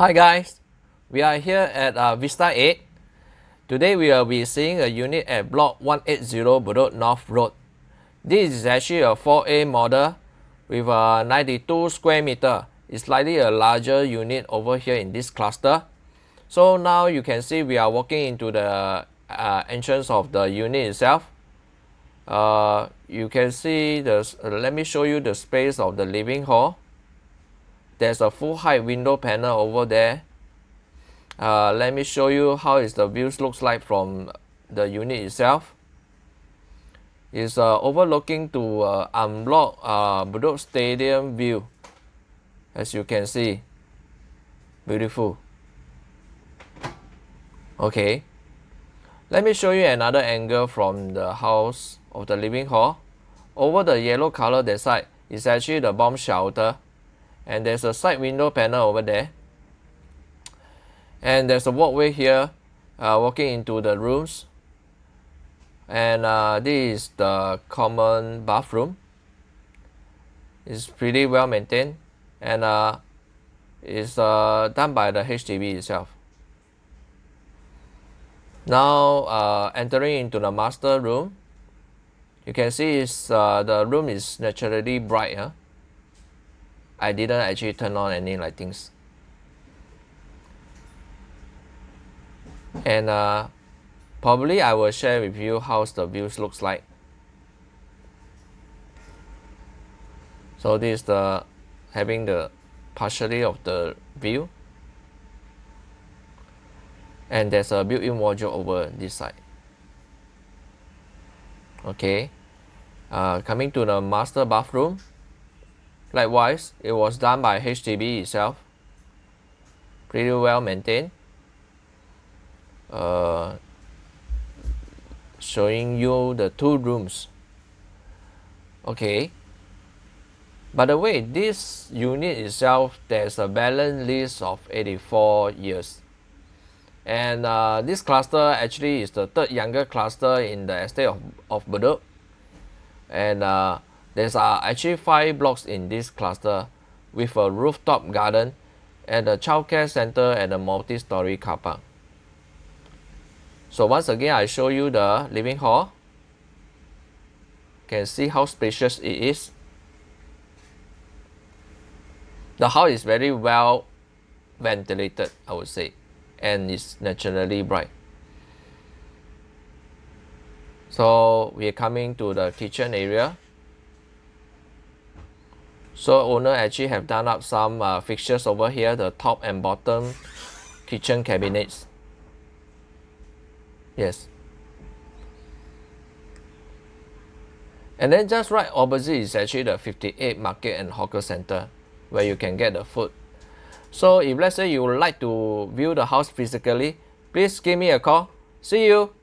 Hi guys, we are here at uh, Vista 8. Today we will be seeing a unit at block 180 Bedok North Road. This is actually a 4A model with a 92 square meter. It's slightly a larger unit over here in this cluster. So now you can see we are walking into the uh, entrance of the unit itself. Uh, you can see the, uh, let me show you the space of the living hall there's a full height window panel over there. Uh, let me show you how is the views looks like from the unit itself. It's uh, overlooking to uh, unblock uh, Bedok Stadium view as you can see. Beautiful. Okay. Let me show you another angle from the house of the living hall. Over the yellow color that side is actually the bomb shelter and there's a side window panel over there. And there's a walkway here uh, walking into the rooms. And uh, this is the common bathroom. It's pretty well maintained. And uh, it's uh, done by the HDB itself. Now uh, entering into the master room you can see is uh, the room is naturally bright huh? I didn't actually turn on any lightings. And uh, probably I will share with you how the views looks like. So this is the having the partially of the view. And there's a built-in wardrobe over this side. Okay. Uh, coming to the master bathroom. Likewise, it was done by HDB itself. Pretty well maintained. Uh, showing you the two rooms. Okay. By the way, this unit itself, there's a balance list of 84 years. And uh, this cluster actually is the third younger cluster in the estate of, of Bedok. And uh, there's uh, actually five blocks in this cluster with a rooftop garden and a childcare center and a multi-story car park. So once again, I show you the living hall. Can see how spacious it is. The house is very well ventilated, I would say, and it's naturally bright. So we are coming to the kitchen area. So owner actually have done up some uh, fixtures over here, the top and bottom kitchen cabinets. Yes. And then just right opposite is actually the 58 Market and Hawker Center where you can get the food. So if let's say you would like to view the house physically, please give me a call. See you!